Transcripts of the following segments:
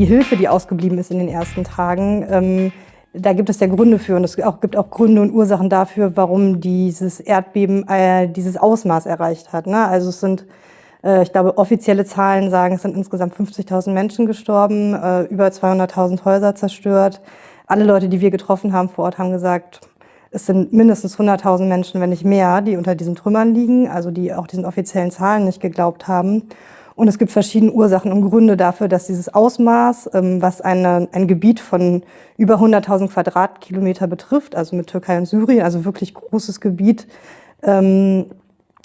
die Hilfe, die ausgeblieben ist in den ersten Tagen, ähm, da gibt es ja Gründe für und es gibt auch Gründe und Ursachen dafür, warum dieses Erdbeben äh, dieses Ausmaß erreicht hat. Ne? Also es sind, äh, ich glaube, offizielle Zahlen sagen, es sind insgesamt 50.000 Menschen gestorben, äh, über 200.000 Häuser zerstört. Alle Leute, die wir getroffen haben vor Ort, haben gesagt, es sind mindestens 100.000 Menschen, wenn nicht mehr, die unter diesen Trümmern liegen, also die auch diesen offiziellen Zahlen nicht geglaubt haben. Und es gibt verschiedene Ursachen und Gründe dafür, dass dieses Ausmaß, ähm, was eine, ein Gebiet von über 100.000 Quadratkilometer betrifft, also mit Türkei und Syrien, also wirklich großes Gebiet, ähm,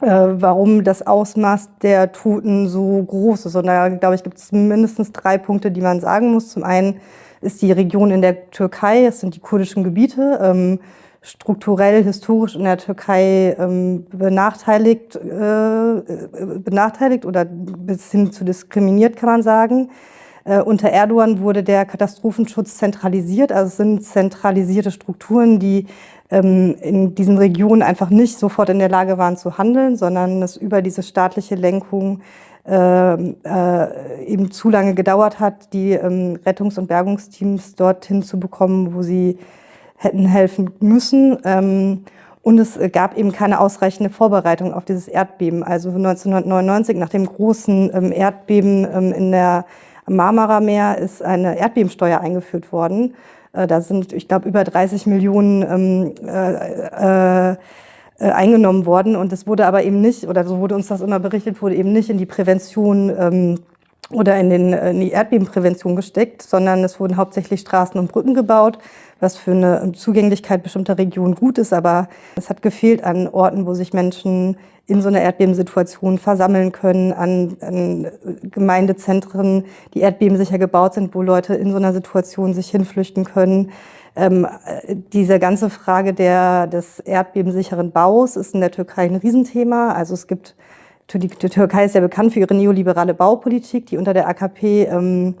äh, warum das Ausmaß der Toten so groß ist. Und da, glaube ich, gibt es mindestens drei Punkte, die man sagen muss. Zum einen ist die Region in der Türkei, es sind die kurdischen Gebiete, ähm, strukturell, historisch in der Türkei ähm, benachteiligt, äh, benachteiligt oder bis hin zu diskriminiert, kann man sagen. Äh, unter Erdogan wurde der Katastrophenschutz zentralisiert, also es sind zentralisierte Strukturen, die ähm, in diesen Regionen einfach nicht sofort in der Lage waren zu handeln, sondern es über diese staatliche Lenkung äh, äh, eben zu lange gedauert hat, die ähm, Rettungs- und Bergungsteams dorthin zu bekommen, wo sie hätten helfen müssen. Ähm, und es gab eben keine ausreichende Vorbereitung auf dieses Erdbeben. Also 1999, nach dem großen ähm, Erdbeben ähm, in der Marmara-Meer, ist eine Erdbebensteuer eingeführt worden. Äh, da sind, ich glaube, über 30 Millionen äh, äh, eingenommen worden. Und es wurde aber eben nicht, oder so wurde uns das immer berichtet, wurde eben nicht in die Prävention oder in, den, in die Erdbebenprävention gesteckt, sondern es wurden hauptsächlich Straßen und Brücken gebaut was für eine Zugänglichkeit bestimmter Regionen gut ist, aber es hat gefehlt an Orten, wo sich Menschen in so einer Erdbebensituation versammeln können, an, an Gemeindezentren, die erdbebensicher gebaut sind, wo Leute in so einer Situation sich hinflüchten können. Ähm, diese ganze Frage der, des erdbebensicheren Baus ist in der Türkei ein Riesenthema. Also es gibt, die, Türkei ist ja bekannt für ihre neoliberale Baupolitik, die unter der AKP ähm,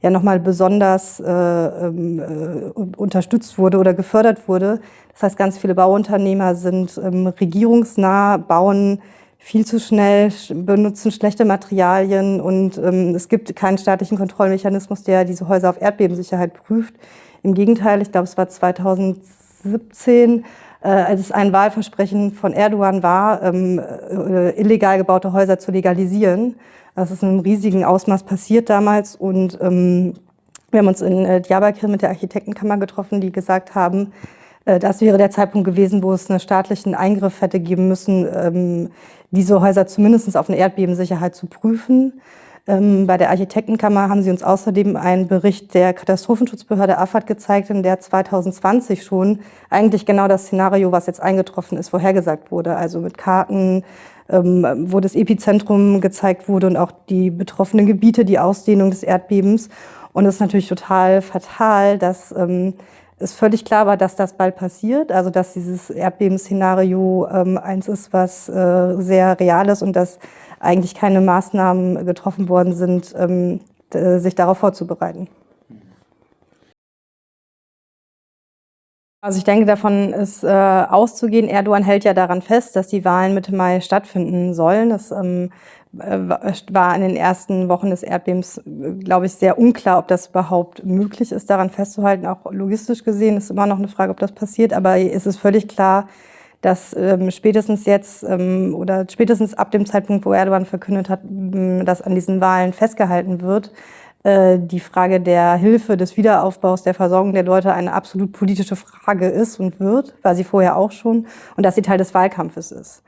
ja nochmal besonders äh, ähm, äh, unterstützt wurde oder gefördert wurde. Das heißt, ganz viele Bauunternehmer sind ähm, regierungsnah, bauen viel zu schnell, benutzen schlechte Materialien und ähm, es gibt keinen staatlichen Kontrollmechanismus, der diese Häuser auf Erdbebensicherheit prüft. Im Gegenteil, ich glaube, es war 2017, äh, als es ein Wahlversprechen von Erdogan war, ähm, äh, illegal gebaute Häuser zu legalisieren. Das ist in einem riesigen Ausmaß passiert damals und ähm, wir haben uns in äh, Diyarbakir mit der Architektenkammer getroffen, die gesagt haben, äh, das wäre der Zeitpunkt gewesen, wo es einen staatlichen Eingriff hätte geben müssen, ähm, diese Häuser zumindest auf eine Erdbebensicherheit zu prüfen. Ähm, bei der Architektenkammer haben sie uns außerdem einen Bericht der Katastrophenschutzbehörde AFAD gezeigt, in der 2020 schon eigentlich genau das Szenario, was jetzt eingetroffen ist, vorhergesagt wurde. Also mit Karten, ähm, wo das Epizentrum gezeigt wurde und auch die betroffenen Gebiete, die Ausdehnung des Erdbebens. Und es ist natürlich total fatal, dass ähm, es völlig klar war, dass das bald passiert, also dass dieses Erdbebenszenario ähm, eins ist, was äh, sehr real ist und dass eigentlich keine Maßnahmen getroffen worden sind, ähm, sich darauf vorzubereiten. Also ich denke, davon ist äh, auszugehen. Erdogan hält ja daran fest, dass die Wahlen Mitte Mai stattfinden sollen. Das ähm, äh, war in den ersten Wochen des Erdbebens, glaube ich, sehr unklar, ob das überhaupt möglich ist, daran festzuhalten. Auch logistisch gesehen ist immer noch eine Frage, ob das passiert. Aber es ist völlig klar, dass ähm, spätestens jetzt ähm, oder spätestens ab dem Zeitpunkt, wo Erdogan verkündet hat, dass an diesen Wahlen festgehalten wird, äh, die Frage der Hilfe, des Wiederaufbaus, der Versorgung der Leute eine absolut politische Frage ist und wird, war sie vorher auch schon, und dass sie Teil des Wahlkampfes ist.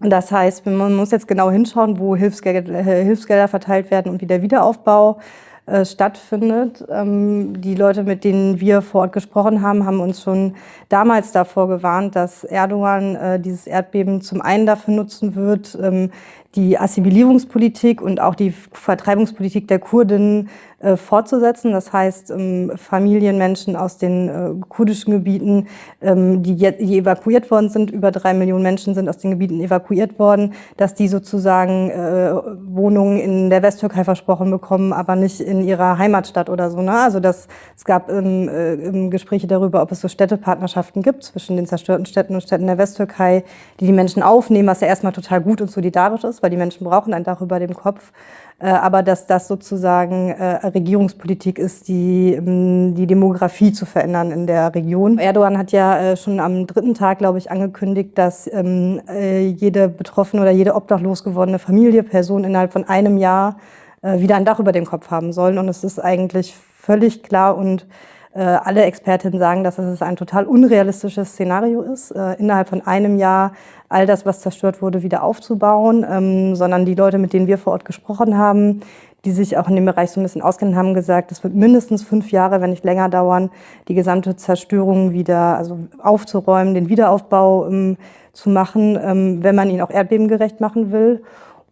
Das heißt, man muss jetzt genau hinschauen, wo Hilfsgelder, äh, Hilfsgelder verteilt werden und wie der Wiederaufbau äh, stattfindet. Ähm, die Leute, mit denen wir vor Ort gesprochen haben, haben uns schon damals davor gewarnt, dass Erdogan äh, dieses Erdbeben zum einen dafür nutzen wird, ähm, die Assimilierungspolitik und auch die Vertreibungspolitik der Kurdinnen äh, fortzusetzen. Das heißt, ähm, Familienmenschen aus den äh, kurdischen Gebieten, ähm, die, die, evakuiert worden sind, über drei Millionen Menschen sind aus den Gebieten evakuiert worden, dass die sozusagen äh, Wohnungen in der Westtürkei versprochen bekommen, aber nicht in ihrer Heimatstadt oder so. Ne? Also das, es gab ähm, äh, Gespräche darüber, ob es so Städtepartnerschaften gibt zwischen den zerstörten Städten und Städten der Westtürkei, die die Menschen aufnehmen, was ja erstmal total gut und solidarisch ist, weil die Menschen brauchen ein Dach über dem Kopf. äh, aber dass das sozusagen äh, Regierungspolitik ist, die ähm, die Demografie zu verändern in der Region. Erdogan hat ja äh, schon am dritten Tag, glaube ich, angekündigt, dass ähm, jede betroffene oder jede obdachlos gewordene Familie, Person innerhalb von einem Jahr wieder ein Dach über dem Kopf haben sollen. Und es ist eigentlich völlig klar und alle Expertinnen sagen, dass es ein total unrealistisches Szenario ist, innerhalb von einem Jahr all das, was zerstört wurde, wieder aufzubauen, ähm, sondern die Leute, mit denen wir vor Ort gesprochen haben, die sich auch in dem Bereich so ein bisschen auskennen, haben gesagt, es wird mindestens fünf Jahre, wenn nicht länger dauern, die gesamte Zerstörung wieder also aufzuräumen, den Wiederaufbau ähm, zu machen, ähm, wenn man ihn auch erdbebengerecht machen will.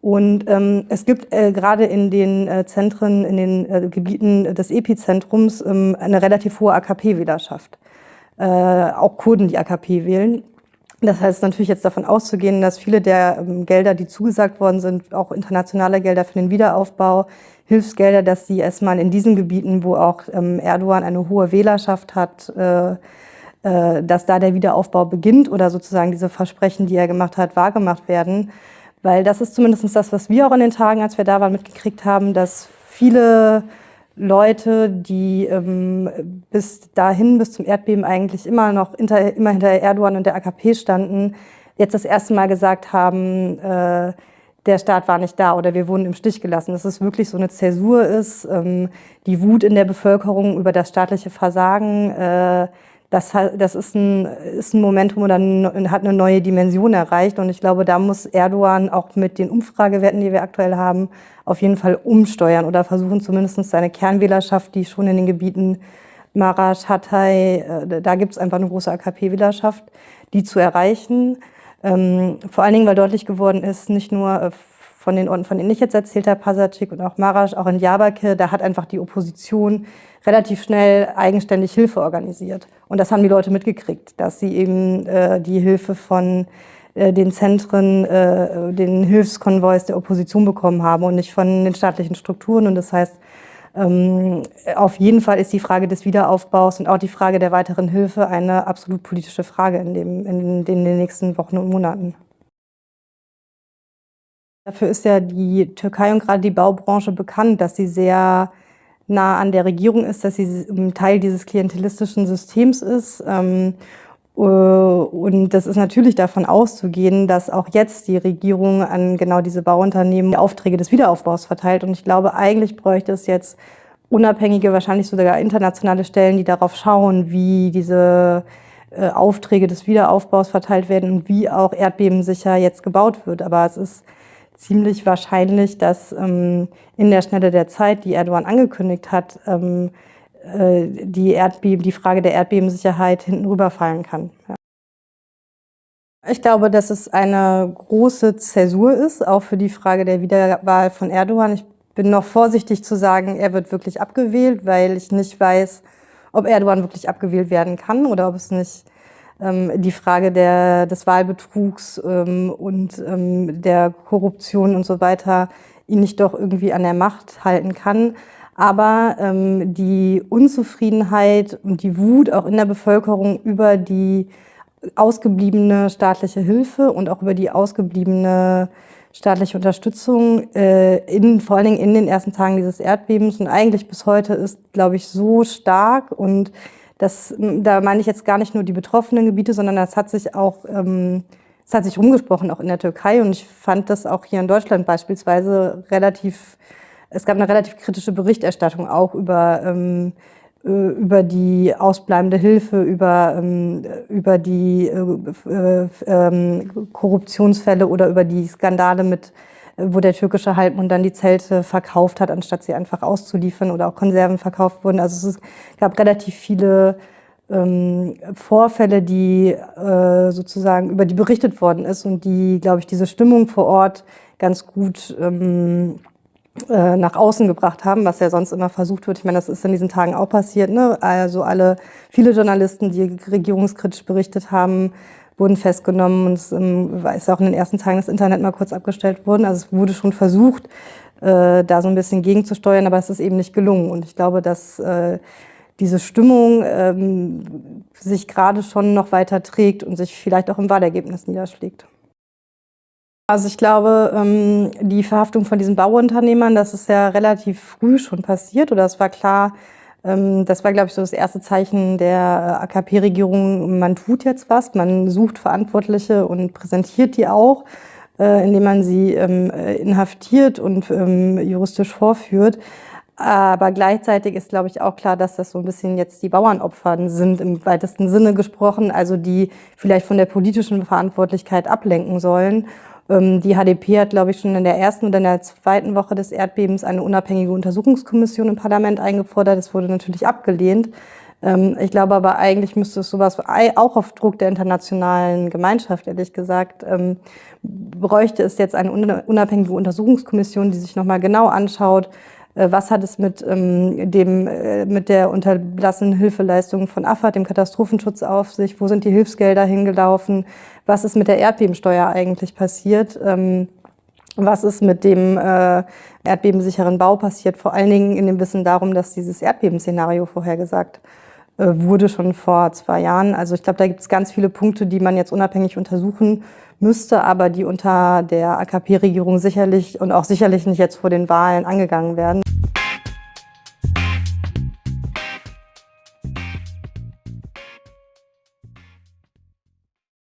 Und ähm, es gibt äh, gerade in den äh, Zentren, in den äh, Gebieten des Epizentrums ähm, eine relativ hohe AKP-Wählerschaft. Äh, auch Kurden, die AKP wählen. Das heißt natürlich jetzt davon auszugehen, dass viele der ähm, Gelder, die zugesagt worden sind, auch internationale Gelder für den Wiederaufbau, Hilfsgelder, dass sie erstmal in diesen Gebieten, wo auch ähm, Erdogan eine hohe Wählerschaft hat, äh, äh, dass da der Wiederaufbau beginnt oder sozusagen diese Versprechen, die er gemacht hat, wahrgemacht werden. Weil das ist zumindest das, was wir auch in den Tagen, als wir da waren, mitgekriegt haben, dass viele Leute, die ähm, bis dahin, bis zum Erdbeben eigentlich immer noch hinter, immer hinter Erdogan und der AKP standen, jetzt das erste Mal gesagt haben, äh, der Staat war nicht da oder wir wurden im Stich gelassen. Dass es wirklich so eine Zäsur ist, ähm, die Wut in der Bevölkerung über das staatliche Versagen, äh, das, das ist, ein, ist ein Momentum oder hat eine neue Dimension erreicht. Und ich glaube, da muss Erdogan auch mit den Umfragewerten, die wir aktuell haben, auf jeden Fall umsteuern oder versuchen zumindest seine Kernwählerschaft, die schon in den Gebieten Marasch, Hatay, äh, da gibt es einfach eine große AKP-Wählerschaft, die zu erreichen. Ähm, vor allen Dingen, weil deutlich geworden ist, nicht nur äh, von den Orten, von denen ich jetzt erzählt habe, Pasacik und auch Marasch, auch in Diyarbakir, da hat einfach die Opposition relativ schnell eigenständig Hilfe organisiert. Und das haben die Leute mitgekriegt, dass sie eben äh, die Hilfe von äh, den Zentren, äh, den Hilfskonvois der Opposition bekommen haben und nicht von den staatlichen Strukturen. Und das heißt, ähm, auf jeden Fall ist die Frage des Wiederaufbaus und auch die Frage der weiteren Hilfe eine absolut politische Frage in, dem, in den nächsten Wochen und Monaten. Dafür ist ja die Türkei und gerade die Baubranche bekannt, dass sie sehr nah an der Regierung ist, dass sie Teil dieses klientelistischen Systems ist. Ähm, äh, und das ist natürlich davon auszugehen, dass auch jetzt die Regierung an genau diese Bauunternehmen die Aufträge des Wiederaufbaus verteilt. Und ich glaube, eigentlich bräuchte es jetzt unabhängige, wahrscheinlich sogar internationale Stellen, die darauf schauen, wie diese äh, Aufträge des Wiederaufbaus verteilt werden und wie auch erdbebensicher jetzt gebaut wird. Aber es ist ziemlich wahrscheinlich, dass ähm, in der Schnelle der Zeit, die Erdogan angekündigt hat, ähm, äh, die, Erdbeben, die Frage der Erdbebensicherheit hinten rüberfallen kann. Ja. Ich glaube, dass es eine große Zäsur ist, auch für die Frage der Wiederwahl von Erdogan. Ich bin noch vorsichtig zu sagen, er wird wirklich abgewählt, weil ich nicht weiß, ob Erdogan wirklich abgewählt werden kann oder ob es nicht die Frage der, des Wahlbetrugs ähm, und ähm, der Korruption und so weiter ihn nicht doch irgendwie an der Macht halten kann. Aber ähm, die Unzufriedenheit und die Wut auch in der Bevölkerung über die ausgebliebene staatliche Hilfe und auch über die ausgebliebene staatliche Unterstützung, äh, in, vor allen Dingen in den ersten Tagen dieses Erdbebens und eigentlich bis heute ist, glaube ich, so stark und das, da meine ich jetzt gar nicht nur die betroffenen Gebiete, sondern das hat sich auch, ähm, es hat sich rumgesprochen, auch in der Türkei. Und ich fand das auch hier in Deutschland beispielsweise relativ, es gab eine relativ kritische Berichterstattung auch über, ähm, äh, über die ausbleibende Hilfe, über, ähm, über die äh, äh, ähm, Korruptionsfälle oder über die Skandale mit wo der türkische Halbmond dann die Zelte verkauft hat, anstatt sie einfach auszuliefern oder auch Konserven verkauft wurden. Also es gab relativ viele ähm, Vorfälle, die äh, sozusagen über die berichtet worden ist und die, glaube ich, diese Stimmung vor Ort ganz gut ähm, äh, nach außen gebracht haben, was ja sonst immer versucht wird. Ich meine, das ist in diesen Tagen auch passiert. Ne? Also alle, viele Journalisten, die regierungskritisch berichtet haben, wurden festgenommen und es ist auch in den ersten Tagen das Internet mal kurz abgestellt worden. Also es wurde schon versucht, äh, da so ein bisschen gegenzusteuern, aber es ist eben nicht gelungen. Und ich glaube, dass äh, diese Stimmung ähm, sich gerade schon noch weiter trägt und sich vielleicht auch im Wahlergebnis niederschlägt. Also ich glaube, ähm, die Verhaftung von diesen Bauunternehmern, das ist ja relativ früh schon passiert oder es war klar, ähm, das war, glaube ich, so das erste Zeichen der AKP-Regierung, man tut jetzt was, man sucht Verantwortliche und präsentiert die auch, äh, indem man sie ähm, inhaftiert und juristisch vorführt. Aber gleichzeitig ist, glaube ich, auch klar, dass das so ein bisschen jetzt die Bauernopfern sind, im weitesten Sinne gesprochen, also die vielleicht von der politischen Verantwortlichkeit ablenken sollen. Ähm, die HDP hat, glaube ich, schon in der ersten oder in der zweiten Woche des Erdbebens eine unabhängige Untersuchungskommission im Parlament eingefordert. Das wurde natürlich abgelehnt. Ähm, ich glaube aber eigentlich müsste es sowas auch auf Druck der internationalen Gemeinschaft, ehrlich gesagt, ähm, bräuchte es jetzt eine unabhängige Untersuchungskommission, die sich nochmal genau anschaut, was hat es mit, ähm, dem, äh, mit der unterlassenen Hilfeleistung von AFAD, dem Katastrophenschutz, auf sich? Wo sind die Hilfsgelder hingelaufen? Was ist mit der Erdbebensteuer eigentlich passiert? Ähm, was ist mit dem äh, erdbebensicheren Bau passiert? Vor allen Dingen in dem Wissen darum, dass dieses Erdbebenszenario vorhergesagt äh, wurde schon vor zwei Jahren. Also ich glaube, da gibt es ganz viele Punkte, die man jetzt unabhängig untersuchen müsste, aber die unter der AKP-Regierung sicherlich und auch sicherlich nicht jetzt vor den Wahlen angegangen werden.